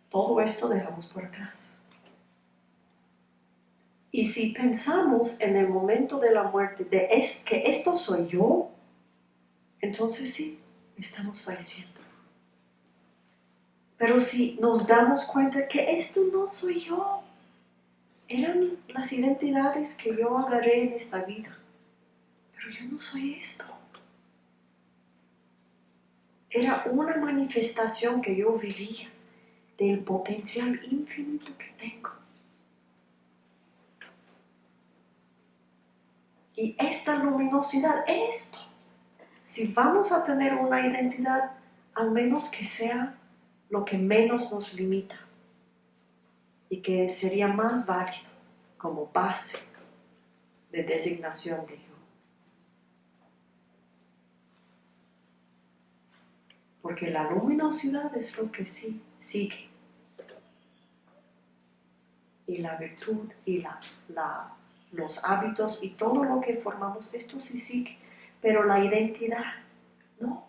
S1: Todo esto dejamos por atrás. Y si pensamos en el momento de la muerte de es, que esto soy yo, entonces sí, estamos falleciendo. Pero si nos damos cuenta que esto no soy yo, eran las identidades que yo agarré en esta vida. Pero yo no soy esto. Era una manifestación que yo vivía del potencial infinito que tengo. Y esta luminosidad, esto, si vamos a tener una identidad, al menos que sea lo que menos nos limita y que sería más válido como base de designación de Porque la luminosidad es lo que sí sigue. Y la virtud y la, los hábitos y todo lo que formamos, esto sí sigue. Pero la identidad, no.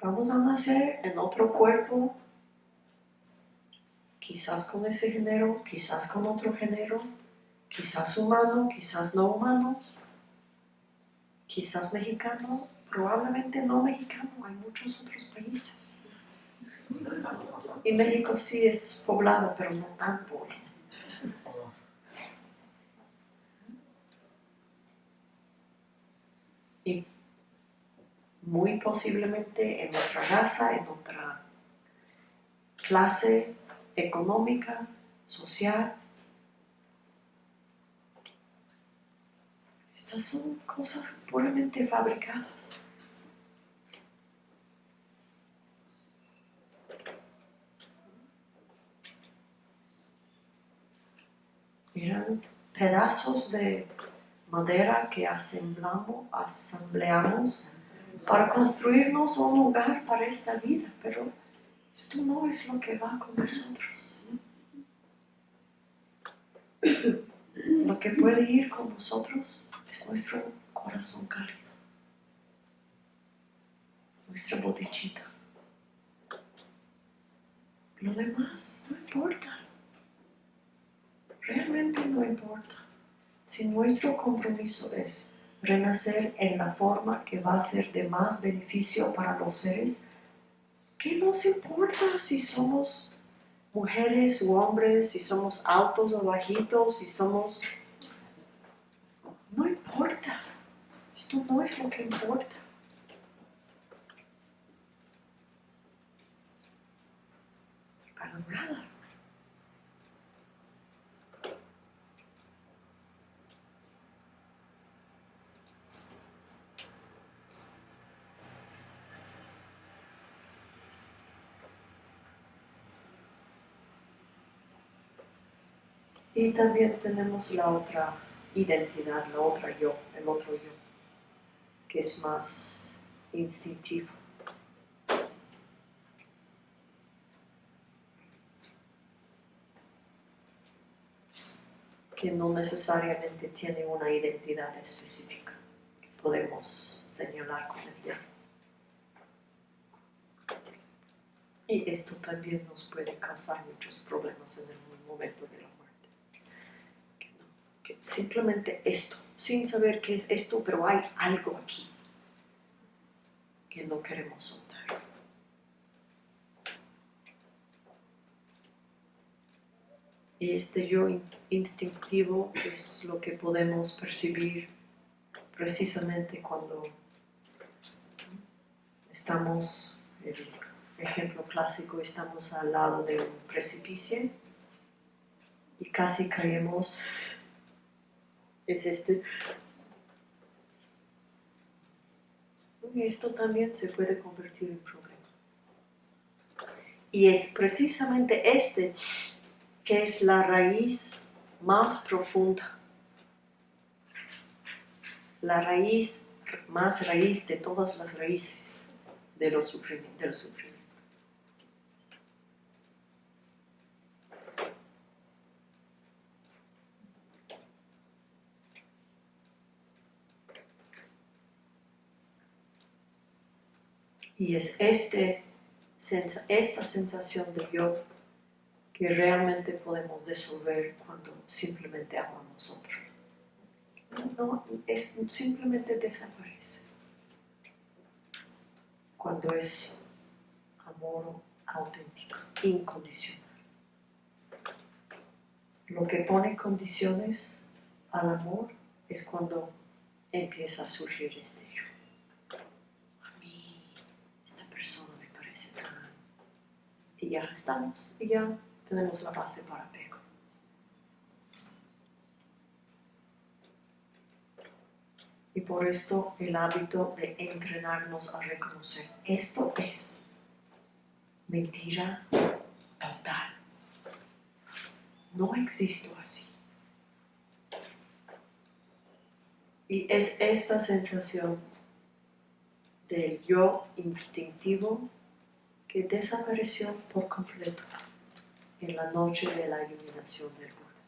S1: Vamos a nacer en otro cuerpo, quizás con ese género, quizás con otro género, quizás humano, quizás no humano, quizás mexicano, probablemente no mexicano, hay muchos otros países. Y México sí es poblado, pero no tan pobre. Y muy posiblemente en otra raza, en otra clase económica, social. Son cosas puramente fabricadas. Eran pedazos de madera que asemblamos, asambleamos para construirnos un lugar para esta vida, pero esto no es lo que va con nosotros. Lo que puede ir con nosotros es nuestro corazón cálido, nuestra botellita. Lo demás no importa. Realmente no importa. Si nuestro compromiso es renacer en la forma que va a ser de más beneficio para los seres, ¿qué nos importa si somos mujeres u hombres, si somos altos o bajitos, si somos... No importa. Esto no es lo que importa. Para nada. Y también tenemos la otra identidad, la otra yo, el otro yo, que es más instintivo. que no necesariamente tiene una identidad específica que podemos señalar con el dedo. Y esto también nos puede causar muchos problemas en el momento de la muerte. Que, no, que simplemente esto, sin saber qué es esto, pero hay algo aquí que no queremos soltar. Y este yo instintivo es lo que podemos percibir precisamente cuando estamos, el ejemplo clásico, estamos al lado de un precipicio y casi caemos. Es este. Esto también se puede convertir en problema. Y es precisamente este que es la raíz más profunda, la raíz más raíz de todas las raíces de los sufrimientos. Del sufrimiento. Y es este, esta sensación de yo que realmente podemos disolver cuando simplemente amamos otro. No, es, simplemente desaparece. Cuando es amor auténtico, incondicional. Lo que pone condiciones al amor es cuando empieza a surgir este yo. A mí, esta persona me parece tan... Y ya estamos, y ya tenemos la base para apego. Y por esto el hábito de entrenarnos a reconocer, esto es mentira total. No existo así. Y es esta sensación del yo instintivo que desapareció por completo en la noche de la iluminación del Buda.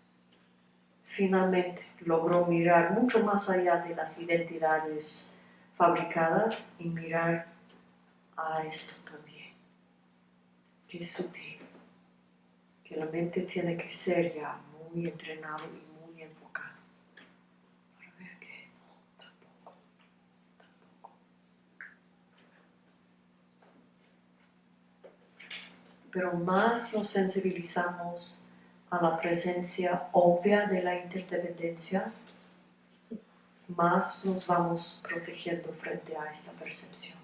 S1: Finalmente logró mirar mucho más allá de las identidades fabricadas y mirar a esto también, es sutil, que la mente tiene que ser ya muy entrenada y muy enfocada para ver que tampoco, tampoco. Pero más nos sensibilizamos a la presencia obvia de la interdependencia, más nos vamos protegiendo frente a esta percepción.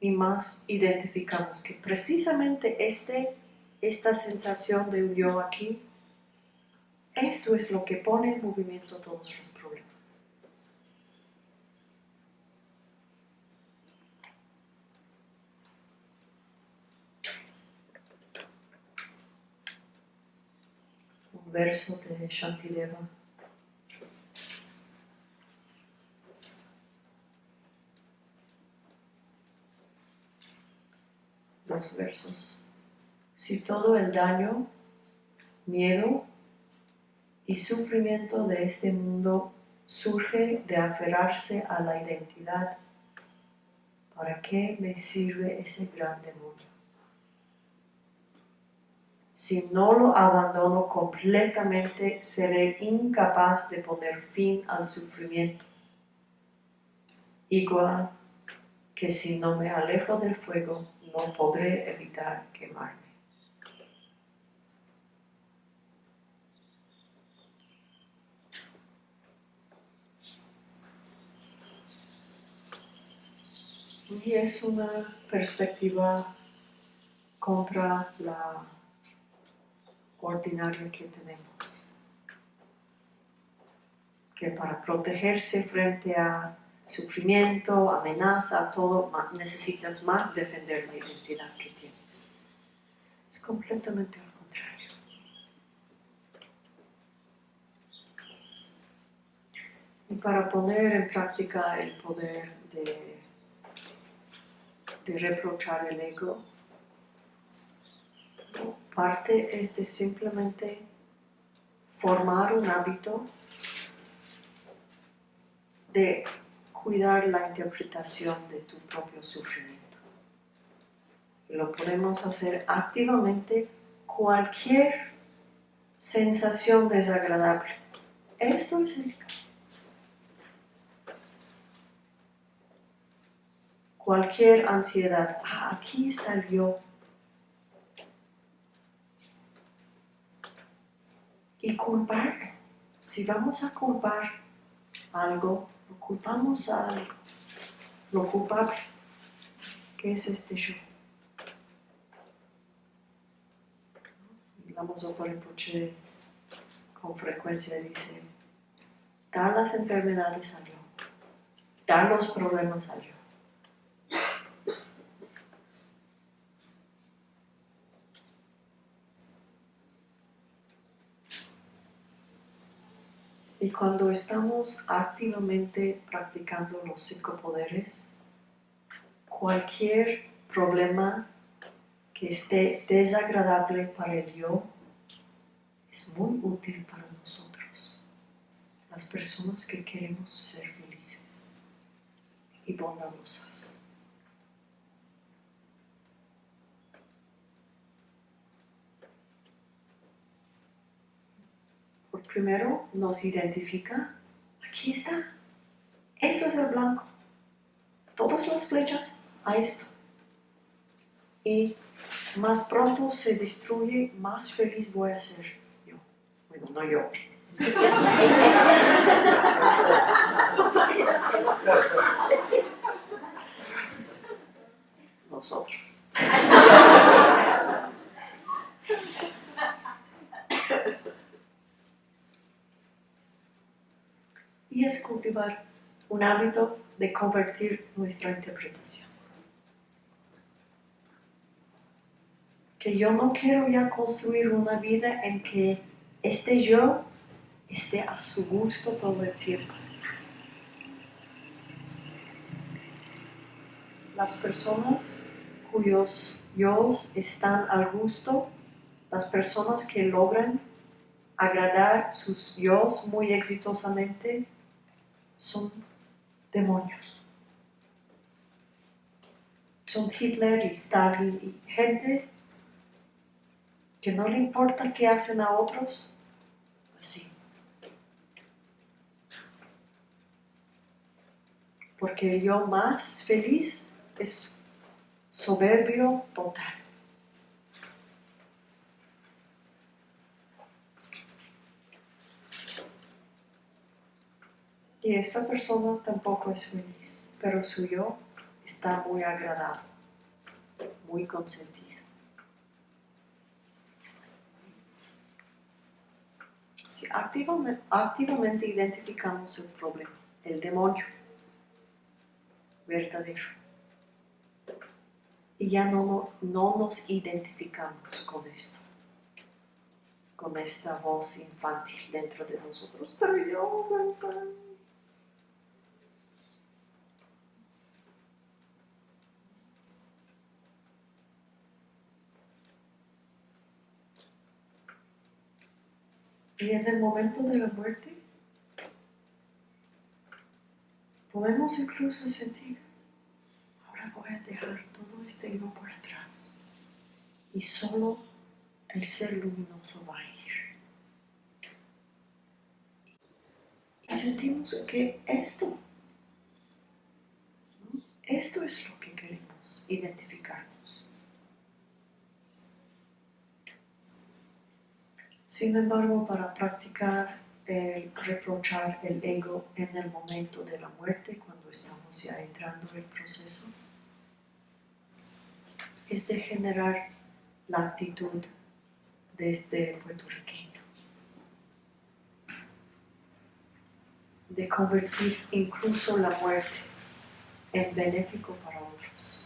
S1: Y más identificamos que precisamente este, esta sensación de yo aquí, esto es lo que pone en movimiento todos los problemas. Un verso de Shantideva. Dos versos. Si todo el daño, miedo y sufrimiento de este mundo surge de aferrarse a la identidad. ¿Para qué me sirve ese gran demonio? Si no lo abandono completamente, seré incapaz de poner fin al sufrimiento. Igual que si no me alejo del fuego, no podré evitar quemarme. Y es una perspectiva contra la ordinaria que tenemos. Que para protegerse frente a sufrimiento, amenaza, todo, necesitas más defender la identidad que tienes. Es completamente al contrario. Y para poner en práctica el poder de, de reprochar el ego, parte es de simplemente formar un hábito de cuidar la interpretación de tu propio sufrimiento. Lo podemos hacer activamente cualquier sensación desagradable. Esto es el Cualquier ansiedad. Ah, aquí está el yo. Y culparlo. Si vamos a culpar algo, culpamos a lo culpable, que es este yo. La Rinpoche con frecuencia dice, dar las enfermedades al yo, dar los problemas al yo. Y cuando estamos activamente practicando los cinco poderes, cualquier problema que esté desagradable para el yo es muy útil para nosotros, las personas que queremos ser felices y bondadosas. Primero nos identifica, aquí está, eso es el blanco, todas las flechas a esto. Y más pronto se destruye, más feliz voy a ser yo. Bueno, no yo. Nosotros. y es cultivar un hábito de convertir nuestra interpretación. Que yo no quiero ya construir una vida en que este yo esté a su gusto todo el tiempo. Las personas cuyos yo están al gusto, las personas que logran agradar sus yo muy exitosamente, son demonios. Son Hitler y Stalin y gente que no le importa qué hacen a otros, así. Porque yo más feliz es soberbio total. Y esta persona tampoco es feliz, pero su yo está muy agradado, muy consentido. Si activamente, identificamos el problema, el demonio verdadero, y ya no, no nos identificamos con esto con esta voz infantil dentro de nosotros, pero yo, Y en el momento de la muerte, podemos incluso sentir, ahora voy a dejar todo este ego por atrás y solo el ser luminoso va a ir. Y sentimos que esto, esto es lo que queremos identificarnos. Sin embargo, para practicar el reprochar el ego en el momento de la muerte, cuando estamos ya entrando en el proceso, es de generar la actitud de este puertorriqueño, de convertir incluso la muerte en benéfico para otros.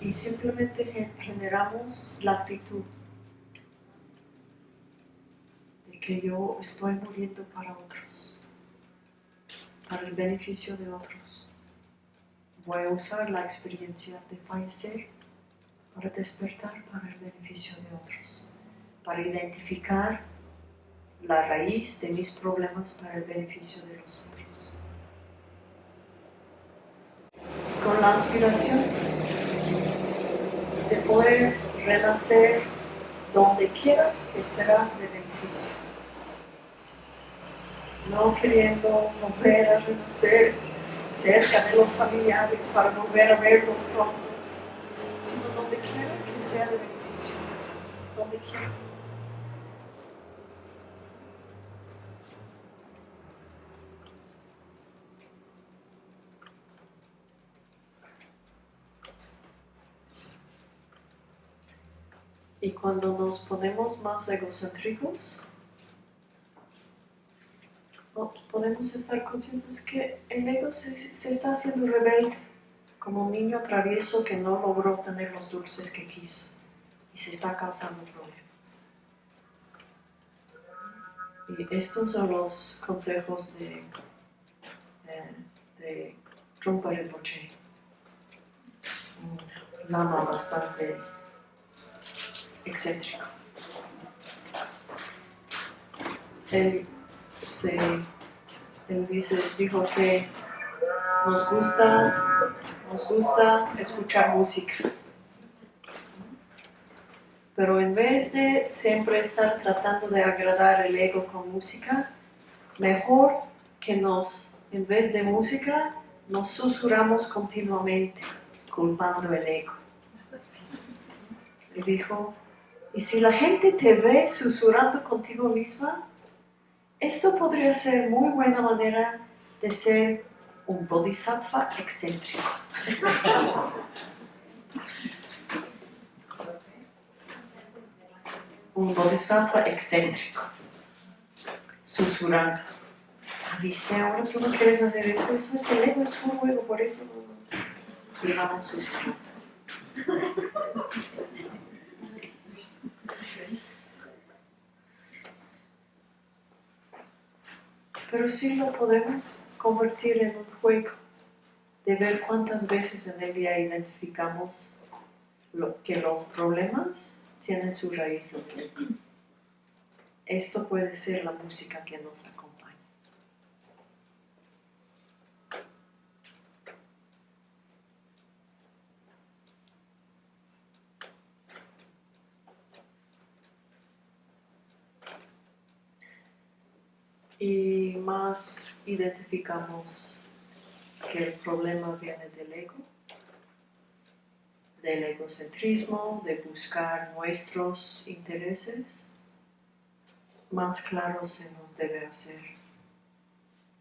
S1: Y simplemente gen- generamos la actitud de que yo estoy muriendo para otros, para el beneficio de otros. Voy a usar la experiencia de fallecer para despertar para el beneficio de otros, para identificar la raíz de mis problemas para el beneficio de los otros. Con la aspiración de poder renacer donde quiera que será de beneficio. No queriendo volver a renacer cerca de los familiares para volver a verlos pronto, sino donde quiera que sea de beneficio. Y cuando nos ponemos más egocéntricos, po- podemos estar conscientes que el ego se, se está haciendo rebelde, como un niño travieso que no logró tener los dulces que quiso y se está causando problemas. Y estos son los consejos de, de, de Trungpa Rinpoche, un lama bastante excéntrico. Él, se, él dice, dijo que nos gusta, nos gusta escuchar música. Pero en vez de siempre estar tratando de agradar el ego con música, mejor que nos, en vez de música, nos susurramos continuamente, culpando el ego. Él dijo, y si la gente te ve susurrando contigo misma, esto podría ser muy buena manera de ser un bodhisattva excéntrico. un bodhisattva excéntrico, susurrando. "Ah, ¿Viste? Ahora tú no quieres hacer esto, eso es el ego, es puro ego, por eso. Y vamos. Pero sí lo podemos convertir en un juego de ver cuántas veces en el día identificamos que los problemas tienen su raíz en ego. Esto puede ser la música que nos acompaña. Y más identificamos que el problema viene del ego, del egocentrismo, de buscar nuestros intereses, más claro se nos debe hacer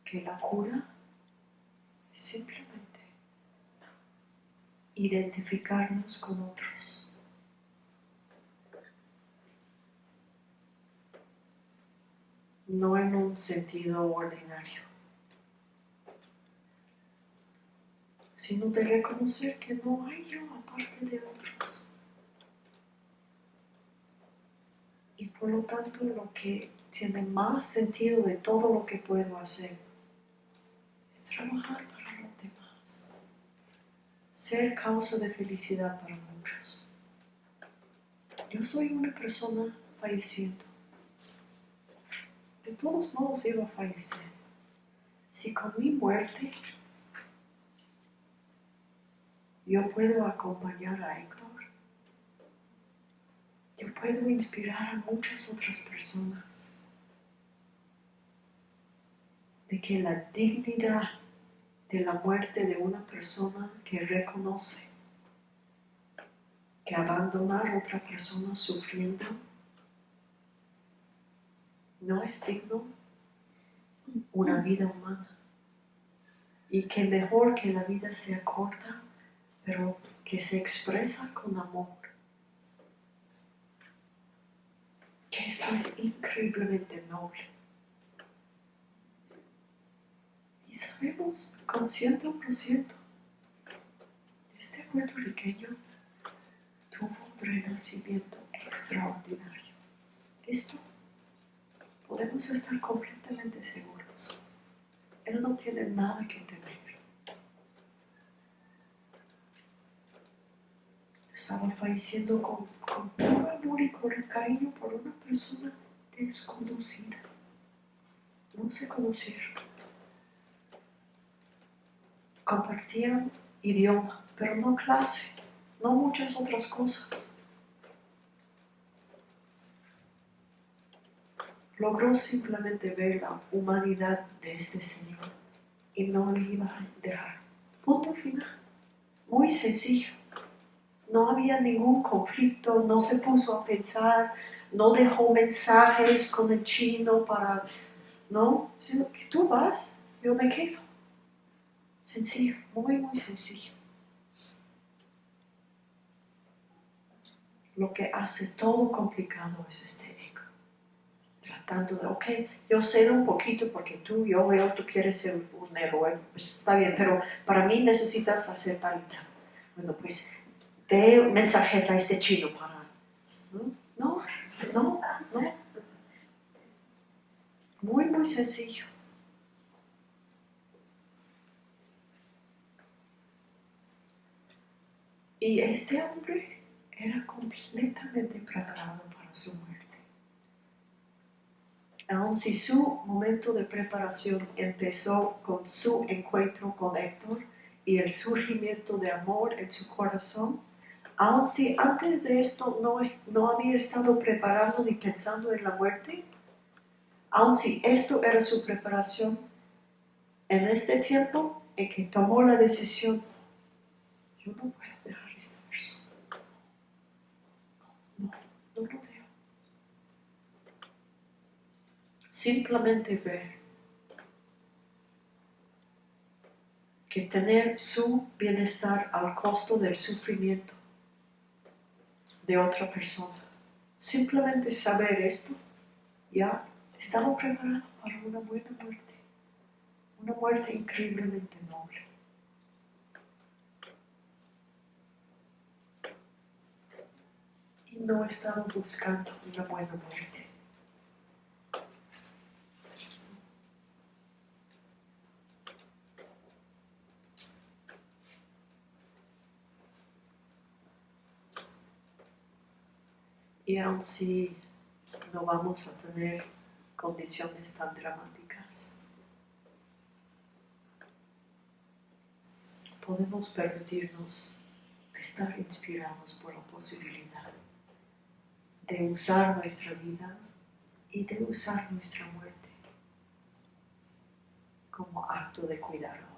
S1: que la cura es simplemente identificarnos con otros. No en un sentido ordinario, sino de reconocer que no hay yo aparte de otros. Y por lo tanto lo que tiene más sentido de todo lo que puedo hacer es trabajar para los demás, ser causa de felicidad para muchos. Yo soy una persona falleciendo. De todos modos iba a fallecer. Si con mi muerte yo puedo acompañar a Héctor, yo puedo inspirar a muchas otras personas de que la dignidad de la muerte de una persona que reconoce que abandonar a otra persona sufriendo no es digno una vida humana. Y que mejor que la vida sea corta pero que se expresa con amor. Que esto es increíblemente noble. Y sabemos con 100% este puertorriqueño tuvo un renacimiento extraordinario. Esto podemos estar completamente seguros. Él no tiene nada que temer. Estaba falleciendo con, con todo amor y con cariño por una persona desconocida. No se conocieron compartían idioma, pero no clase, no muchas otras cosas. Logró simplemente ver la humanidad de este Señor y no le iba a dejar. Punto final. Muy sencillo. No había ningún conflicto, no se puso a pensar, no dejó mensajes con el chino para, no, sino que tú vas, yo me quedo. Sencillo, muy, muy sencillo. Lo que hace todo complicado es este. Tratando de, ok, yo cedo un poquito porque tú, yo veo, tú quieres ser un héroe, pues está bien, pero para mí necesitas hacer tal y tal. Bueno, pues dé mensajes a este chino para... No, no, no. Muy, muy sencillo. Y este hombre era completamente preparado para su muerte. Aun si su momento de preparación empezó con su encuentro con Héctor y el surgimiento de amor en su corazón, aun si antes de esto no, no había estado preparado ni pensando en la muerte, aun si esto era su preparación, en este tiempo en que tomó la decisión, yo no puedo dejar no lo veo. Simplemente ver que tener su bienestar al costo del sufrimiento de otra persona. Simplemente saber esto, ya estaba preparado para una buena muerte, una muerte increíblemente noble. no estaba buscando una buena muerte. Y aun si no vamos a tener condiciones tan dramáticas, podemos permitirnos estar inspirados por la posibilidad de usar nuestra vida y de usar nuestra muerte como acto de cuidado.